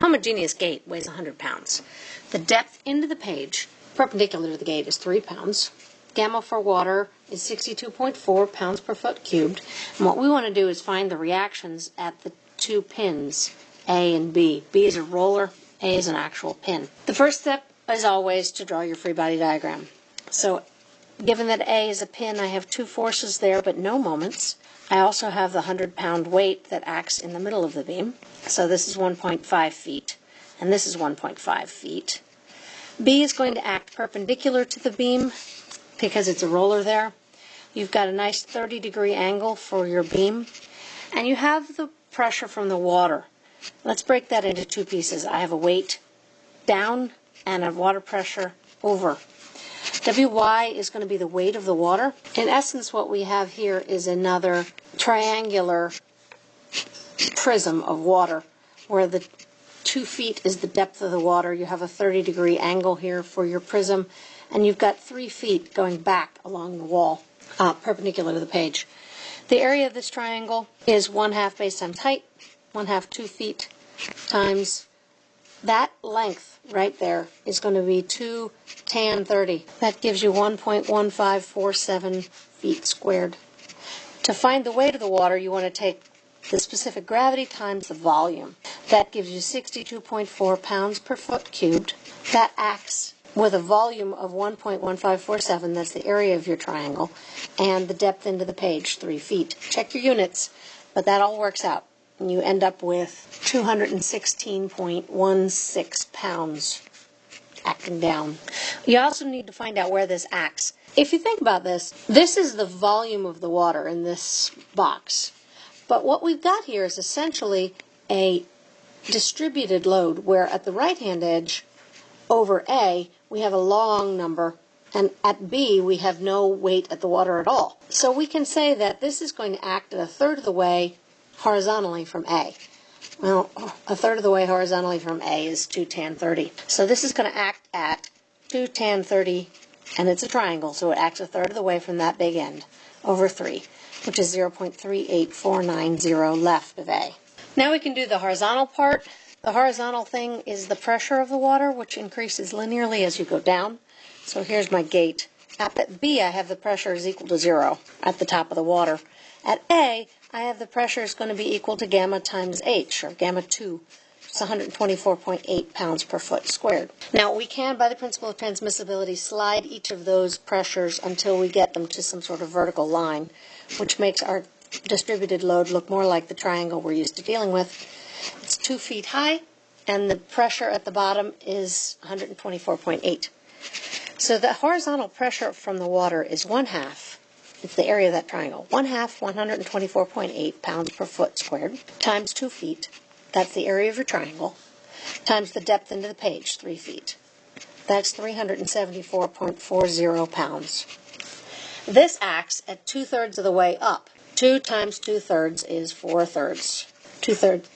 homogeneous gate weighs 100 pounds. The depth into the page, perpendicular to the gate, is 3 pounds. Gamma for water is 62.4 pounds per foot cubed. And what we want to do is find the reactions at the two pins, A and B. B is a roller, A is an actual pin. The first step is always to draw your free body diagram. So given that A is a pin, I have two forces there but no moments. I also have the 100 pound weight that acts in the middle of the beam. So this is 1.5 feet, and this is 1.5 feet. B is going to act perpendicular to the beam because it's a roller there. You've got a nice 30 degree angle for your beam, and you have the pressure from the water. Let's break that into two pieces. I have a weight down and a water pressure over. Wy is going to be the weight of the water. In essence, what we have here is another triangular prism of water where the two feet is the depth of the water. You have a 30 degree angle here for your prism, and you've got three feet going back along the wall, uh, perpendicular to the page. The area of this triangle is 1 half base times height, 1 half 2 feet times that length right there is going to be 2 tan 30. That gives you 1.1547 feet squared. To find the weight of the water, you want to take the specific gravity times the volume. That gives you 62.4 pounds per foot cubed. That acts with a volume of 1.1547, that's the area of your triangle, and the depth into the page, 3 feet. Check your units, but that all works out and you end up with 216.16 pounds acting down. You also need to find out where this acts. If you think about this, this is the volume of the water in this box. But what we've got here is essentially a distributed load where at the right hand edge over A we have a long number and at B we have no weight at the water at all. So we can say that this is going to act at a third of the way horizontally from A. Well, a third of the way horizontally from A is 2 tan 30. So this is going to act at 2 tan 30, and it's a triangle, so it acts a third of the way from that big end over 3, which is 0.38490 left of A. Now we can do the horizontal part. The horizontal thing is the pressure of the water, which increases linearly as you go down. So here's my gate. At B, I have the pressure is equal to zero at the top of the water. At A, I have the pressure is going to be equal to gamma times H, or gamma 2. It's 124.8 pounds per foot squared. Now, we can, by the principle of transmissibility, slide each of those pressures until we get them to some sort of vertical line, which makes our distributed load look more like the triangle we're used to dealing with. It's two feet high, and the pressure at the bottom is 124.8. So the horizontal pressure from the water is one half it's the area of that triangle. 1 half 124.8 pounds per foot squared times 2 feet. That's the area of your triangle. Times the depth into the page, 3 feet. That's 374.40 pounds. This acts at two thirds of the way up. 2 times 2 thirds is 4 thirds. 2 thirds,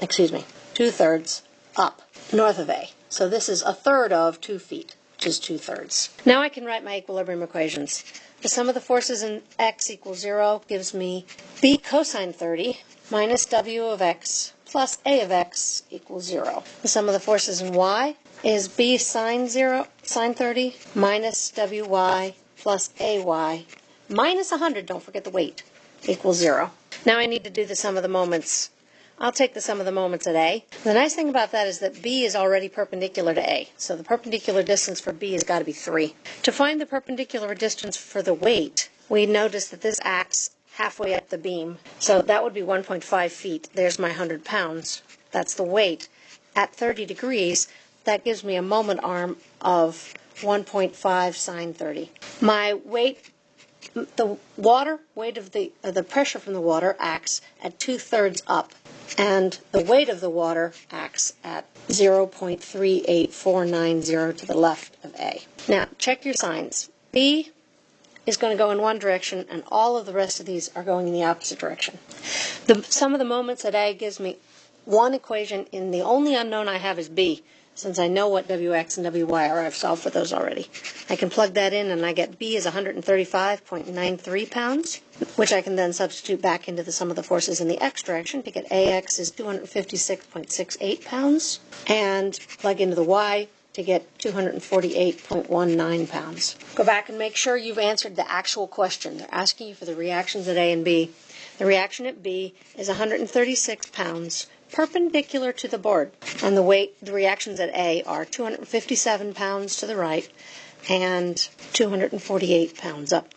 excuse me, 2 thirds up, north of A. So this is a third of 2 feet, which is 2 thirds. Now I can write my equilibrium equations. The sum of the forces in x equals 0 gives me b cosine 30 minus w of x plus a of x equals 0. The sum of the forces in y is b sine 0, sine 30 minus wy plus ay minus 100, don't forget the weight, equals 0. Now I need to do the sum of the moments I'll take the sum of the moments at A. The nice thing about that is that B is already perpendicular to A, so the perpendicular distance for B has got to be 3. To find the perpendicular distance for the weight, we notice that this acts halfway up the beam, so that would be 1.5 feet. There's my 100 pounds. That's the weight. At 30 degrees, that gives me a moment arm of 1.5 sine 30. My weight the water weight of the uh, the pressure from the water acts at two thirds up and the weight of the water acts at 0.38490 to the left of A. Now, check your signs. B is going to go in one direction, and all of the rest of these are going in the opposite direction. The sum of the moments at A gives me one equation in the only unknown I have is B. Since I know what WX and WY are, I've solved for those already. I can plug that in and I get B is 135.93 pounds, which I can then substitute back into the sum of the forces in the X direction to get AX is 256.68 pounds, and plug into the Y to get 248.19 pounds. Go back and make sure you've answered the actual question. They're asking you for the reactions at A and B. The reaction at B is 136 pounds perpendicular to the board. And the weight, the reactions at A are 257 pounds to the right and 248 pounds up.